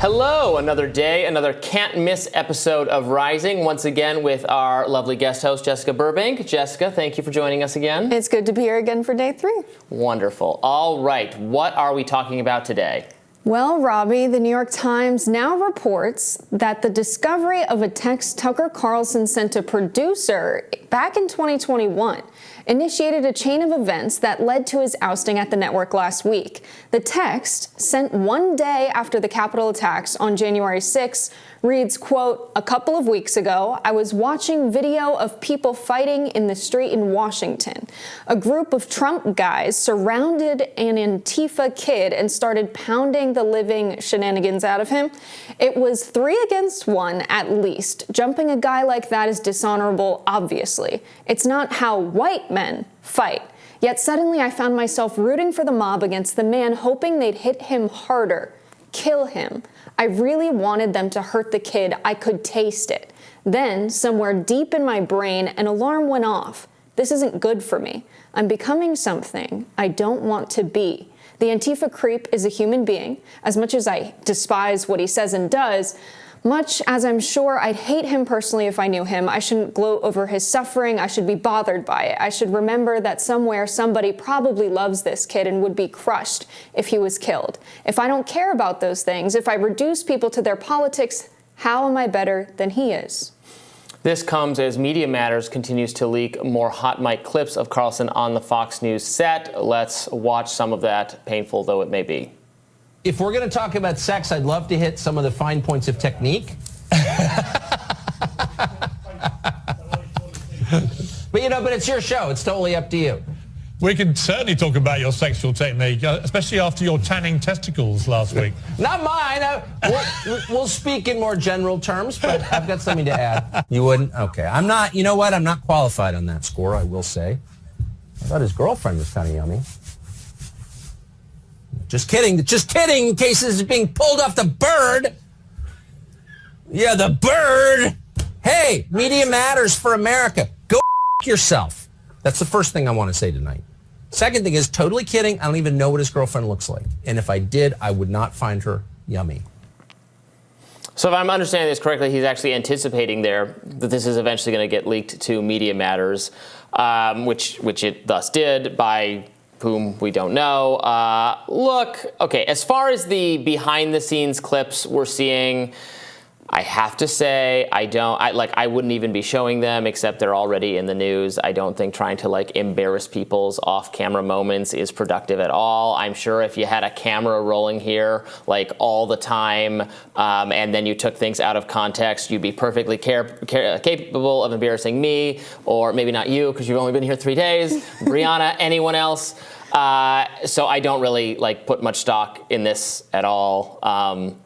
Hello, another day, another can't miss episode of Rising. Once again with our lovely guest host, Jessica Burbank. Jessica, thank you for joining us again. It's good to be here again for day three. Wonderful. All right, what are we talking about today? Well, Robby, the New York Times now reports that the discovery of a text Tucker Carlson sent to producer back in 2021 initiated a chain of events that led to his ousting at the network last week. The text, sent one day after the Capitol attacks on January 6, reads, quote, a couple of weeks ago, I was watching video of people fighting in the street in Washington. A group of Trump guys surrounded an Antifa kid and started pounding the living shenanigans out of him. It was three against one at least. Jumping a guy like that is dishonorable, obviously. It's not how white men fight. Yet suddenly I found myself rooting for the mob against the man, hoping they'd hit him harder, kill him. I really wanted them to hurt the kid. I could taste it. Then, somewhere deep in my brain, an alarm went off. This isn't good for me. I'm becoming something I don't want to be. The Antifa creep is a human being. As much as I despise what he says and does, much as I'm sure I'd hate him personally if I knew him, I shouldn't gloat over his suffering. I should be bothered by it. I should remember that somewhere somebody probably loves this kid and would be crushed if he was killed. If I don't care about those things, if I reduce people to their politics, how am I better than he is? This comes as Media Matters continues to leak more hot mic clips of Carlson on the Fox News set. Let's watch some of that, painful though it may be if we're going to talk about sex, I'd love to hit some of the fine points of technique. but you know, but it's your show. It's totally up to you. We can certainly talk about your sexual technique, uh, especially after your tanning testicles last week. Not mine. I, we'll, we'll, speak in more general terms, but I've got something to add. You wouldn't? Okay. I'm not, you know what? I'm not qualified on that score, I will say. I thought his girlfriend was kind of yummy. Just kidding. Just kidding. In case this is being pulled off the bird. Yeah, the bird. Hey, media matters for America. Go yourself. That's the first thing I want to say tonight. Second thing is totally kidding. I don't even know what his girlfriend looks like. And if I did, I would not find her yummy. So if I'm understanding this correctly, he's actually anticipating there that this is eventually going to get leaked to Media Matters, um, which which it thus did by whom we don't know. Uh, look, okay, as far as the behind the scenes clips we're seeing, I have to say I don't I like I wouldn't even be showing them except they're already in the news. I don't think trying to like embarrass people's off-camera moments is productive at all. I'm sure if you had a camera rolling here like all the time um, and then you took things out of context, you'd be perfectly care, care, capable of embarrassing me or maybe not you because you've only been here three days, Briahna, anyone else. Uh, so I don't really like put much stock in this at all. Um,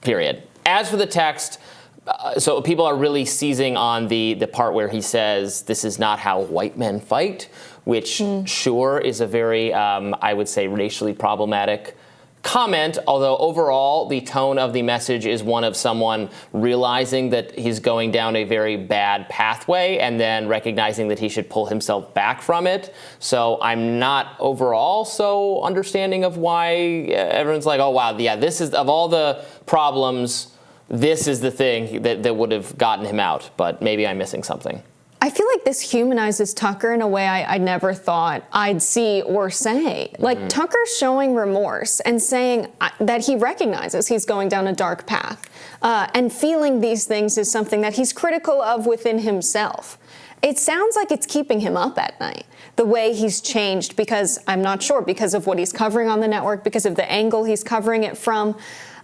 period. As for the text, uh, so people are really seizing on the, the part where he says this is not how white men fight, which mm. sure is a very, um, I would say, racially problematic comment, although overall the tone of the message is one of someone realizing that he's going down a very bad pathway and then recognizing that he should pull himself back from it. So I'm not overall so understanding of why everyone's like, oh wow, yeah, this is, of all the problems, this is the thing that, that would have gotten him out, but maybe I'm missing something. I feel like this humanizes Tucker in a way I, I never thought I'd see or say. Like mm-hmm. Tucker's showing remorse and saying uh, that he recognizes he's going down a dark path. Uh, and feeling these things is something that he's critical of within himself. It sounds like it's keeping him up at night. The way he's changed because I'm not sure, because of what he's covering on the network, because of the angle he's covering it from.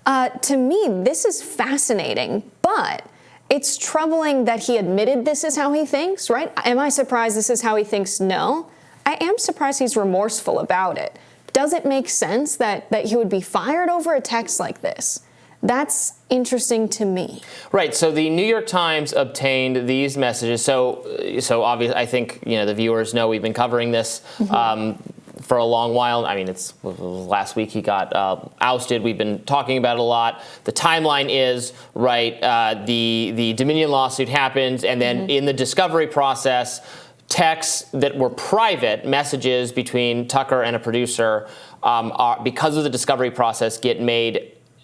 Uh, to me, this is fascinating, but it's troubling that he admitted this is how he thinks, right? Am I surprised this is how he thinks? No. I am surprised he's remorseful about it. Does it make sense that, that he would be fired over a text like this? That's interesting to me. Right. So the New York Times obtained these messages. So, so obviously, I think you know the viewers know we've been covering this. Mm -hmm. um, for a long while. I mean, it's last week he got uh, ousted. We've been talking about it a lot. The timeline is right. Uh, the the Dominion lawsuit happens, and then mm -hmm. in the discovery process, texts that were private messages between Tucker and a producer um, are because of the discovery process get made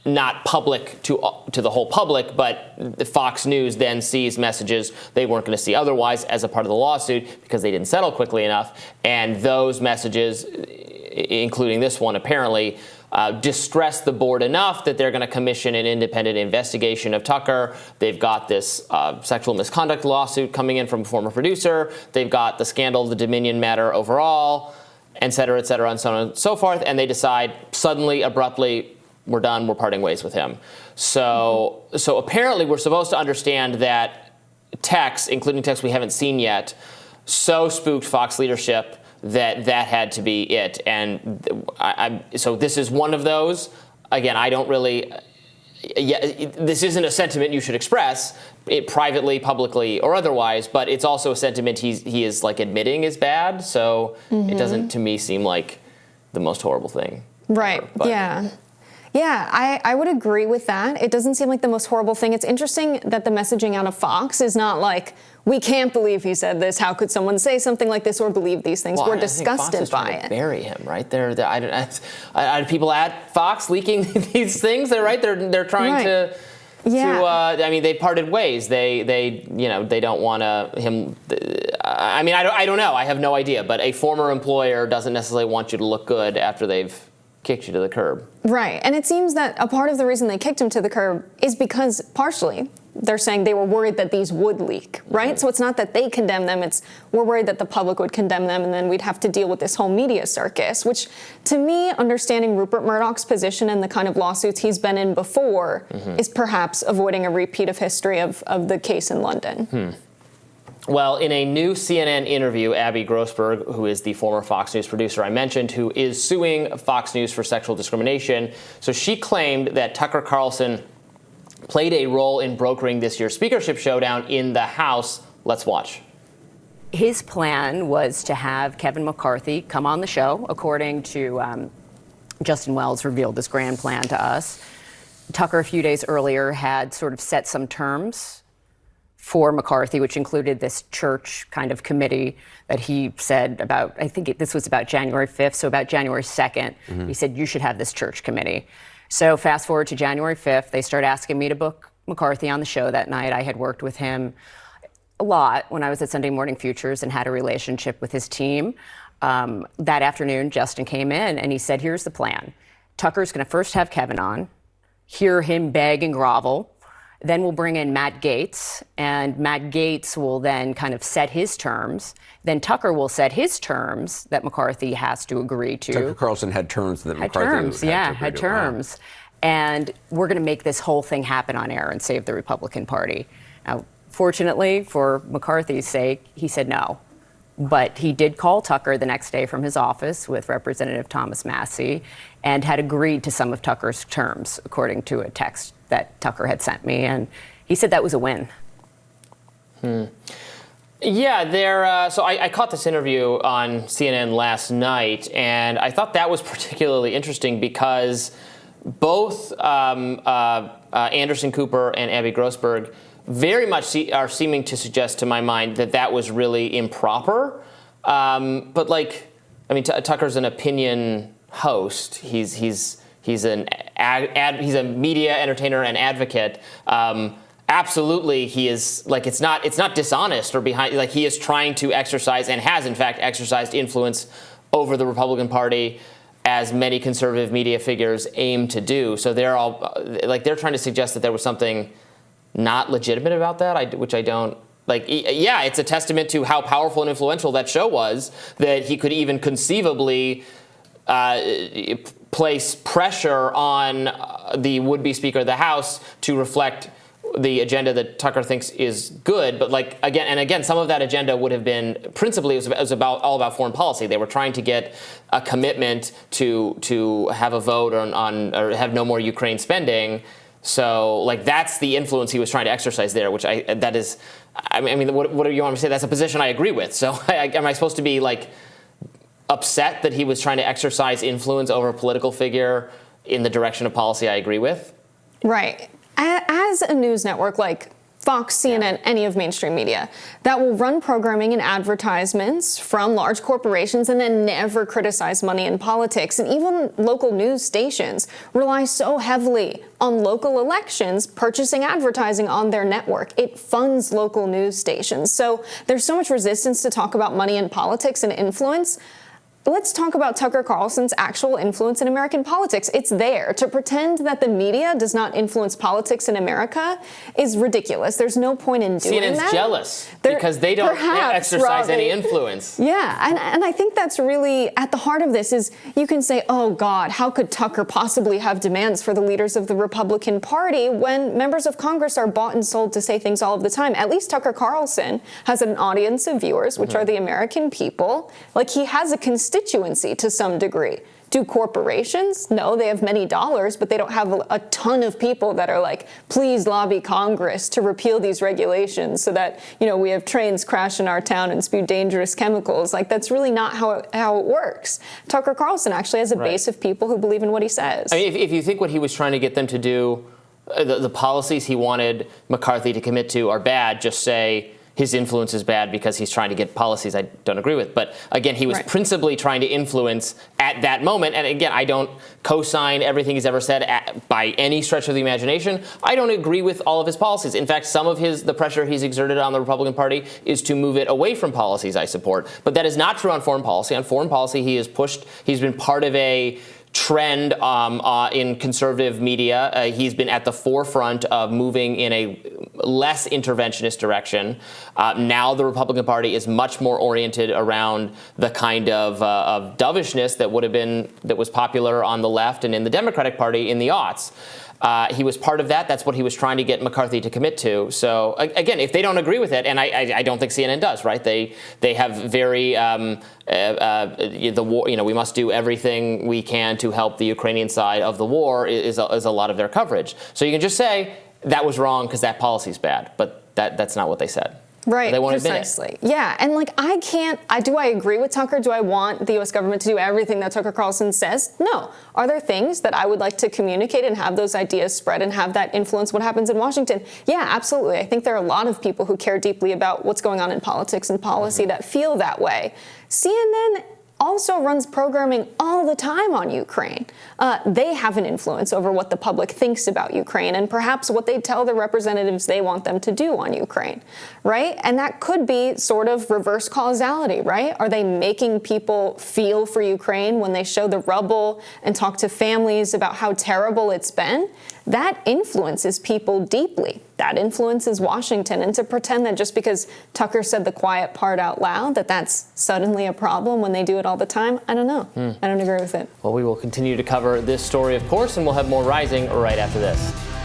not public to to the whole public, but the Fox News then sees messages they weren't going to see otherwise as a part of the lawsuit because they didn't settle quickly enough, and those messages, including this one, apparently. Uh, distress the board enough that they're going to commission an independent investigation of Tucker. They've got this uh, sexual misconduct lawsuit coming in from a former producer. They've got the scandal, the Dominion matter overall, et cetera, et cetera, and so on and so forth. And they decide suddenly, abruptly, we're done. We're parting ways with him. So, mm-hmm. so apparently, we're supposed to understand that texts, including texts we haven't seen yet, so spooked Fox leadership that that had to be it. And I, I, so this is one of those. Again, I don't really. Yeah, this isn't a sentiment you should express it privately, publicly, or otherwise, but it's also a sentiment he's, he is like admitting is bad. So mm-hmm. it doesn't, to me, seem like the most horrible thing. Right. Ever, yeah. Yeah, I, I would agree with that. It doesn't seem like the most horrible thing. It's interesting that the messaging out of Fox is not like, we can't believe he said this. How could someone say something like this or believe these things? Well, We're disgusted by it. bury him, right? They're, they're I, I, I, people at Fox leaking these things. They're right. They're they're trying right. to. Yeah. To, uh, I mean, they parted ways. They, they, you know, they don't want to him. I mean, I don't, I don't know. I have no idea. But a former employer doesn't necessarily want you to look good after they've kicked you to the curb. Right. And it seems that a part of the reason they kicked him to the curb is because partially they're saying they were worried that these would leak, right? Mm-hmm. So it's not that they condemn them, it's we're worried that the public would condemn them and then we'd have to deal with this whole media circus, which to me, understanding Rupert Murdoch's position and the kind of lawsuits he's been in before mm-hmm. is perhaps avoiding a repeat of history of, of the case in London. Hmm. Well, in a new CNN interview, Abby Grossberg, who is the former Fox News producer I mentioned, who is suing Fox News for sexual discrimination, so she claimed that Tucker Carlson played a role in brokering this year's speakership showdown in the House. Let's watch. His plan was to have Kevin McCarthy come on the show, according to um, Justin Wells revealed this grand plan to us. Tucker, a few days earlier, had sort of set some terms for McCarthy, which included this church kind of committee that he said about, I think it, this was about January 5th, so about January 2nd, mm-hmm. he said, you should have this church committee. So fast forward to January 5th, they start asking me to book McCarthy on the show that night. I had worked with him a lot when I was at Sunday Morning Futures and had a relationship with his team. Um, that afternoon, Justin came in and he said, Here's the plan. Tucker's going to first have Kevin on, hear him beg and grovel then we'll bring in Matt Gaetz, and Matt Gaetz will then kind of set his terms. Then Tucker will set his terms that McCarthy has to agree to. Tucker Carlson had terms that had McCarthy terms, had yeah, had terms. And we're going to make this whole thing happen on air and save the Republican Party. Now, fortunately, for McCarthy's sake, he said no. But he did call Tucker the next day from his office with Representative Thomas Massie and had agreed to some of Tucker's terms, according to a text that Tucker had sent me. And he said that was a win. Hmm. Yeah, there. Uh, so I, I, caught this interview on CNN last night, and I thought that was particularly interesting because both um, uh, uh, Anderson Cooper and Abby Grossberg very much see, are seeming to suggest to my mind that that was really improper. Um, but like, I mean, Tucker's an opinion host. He's he's he's an ad, ad, he's a media entertainer and advocate. Um, absolutely, he is like it's not it's not dishonest or behind like he is trying to exercise and has in fact exercised influence over the Republican Party as many conservative media figures aim to do. So they're all like they're trying to suggest that there was something not legitimate about that, I, which I don't like. Yeah, it's a testament to how powerful and influential that show was that he could even conceivably uh, place pressure on uh, the would-be Speaker of the House to reflect the agenda that Tucker thinks is good, but like again and again, some of that agenda would have been principally it was, it was about all about foreign policy. They were trying to get a commitment to to have a vote on, on or have no more Ukraine spending. So like that's the influence he was trying to exercise there, which I that is, I mean, what, what do you want me to say? That's a position I agree with. So I, am I supposed to be like upset that he was trying to exercise influence over a political figure in the direction of policy I agree with? Right. As a news network like Fox, CNN, any of mainstream media that will run programming and advertisements from large corporations and then never criticize money in politics. And even local news stations rely so heavily on local elections purchasing advertising on their network. It funds local news stations. So there's so much resistance to talk about money in politics and influence. Let's talk about Tucker Carlson's actual influence in American politics. It's there. To pretend that the media does not influence politics in America is ridiculous. There's no point in doing CNN's that. jealous There- because they don't perhaps, exercise any influence. Yeah, and, and I think that's really at the heart of this is you can say, oh God, how could Tucker possibly have demands for the leaders of the Republican Party when members of Congress are bought and sold to say things all of the time? At least Tucker Carlson has an audience of viewers, which mm-hmm. are the American people. Like he has a constituency to some degree. Do corporations? No, they have many dollars, but they don't have a, a ton of people that are like, please lobby Congress to repeal these regulations so that, you know, we have trains crash in our town and spew dangerous chemicals. Like, that's really not how it, how it works. Tucker Carlson actually has a Right. base of people who believe in what he says. I mean, if, if you think what he was trying to get them to do, uh, the, the policies he wanted McCarthy to commit to are bad, just say his influence is bad because he's trying to get policies I don't agree with. But again, he was Right. principally trying to influence at that moment. And again, I don't co-sign everything he's ever said at, by any stretch of the imagination. I don't agree with all of his policies. In fact, some of his the pressure he's exerted on the Republican Party is to move it away from policies I support. But that is not true on foreign policy. On foreign policy, he has pushed. He's been part of a trend um, uh, in conservative media. Uh, he's been at the forefront of moving in a less interventionist direction. Uh, now the Republican Party is much more oriented around the kind of, uh, of dovishness that would have been that was popular on the left and in the Democratic Party in the aughts. Uh, he was part of that. That's what he was trying to get McCarthy to commit to. So again, if they don't agree with it, and I, I, I don't think CNN does, right? They they have very um, uh, uh, the war. You know, we must do everything we can to help the Ukrainian side of the war. Is a, is a lot of their coverage. So you can just say that was wrong because that policy's bad, but that that's not what they said. Right, They won't admit it. precisely. Yeah, and like I can't. I do. I agree with Tucker. Do I want the U.S. government to do everything that Tucker Carlson says? No. Are there things that I would like to communicate and have those ideas spread and have that influence what happens in Washington? Yeah, absolutely. I think there are a lot of people who care deeply about what's going on in politics and policy Mm-hmm. that feel that way. CNN also runs programming all the time on Ukraine. Uh, they have an influence over what the public thinks about Ukraine and perhaps what they tell the representatives they want them to do on Ukraine, right? And that could be sort of reverse causality, right? Are they making people feel for Ukraine when they show the rubble and talk to families about how terrible it's been? That influences people deeply. That influences Washington. And to pretend that just because Tucker said the quiet part out loud, that that's suddenly a problem when they do it all the time, I don't know. Hmm. I don't agree with it. Well, we will continue to cover this story, of course, and we'll have more rising right after this.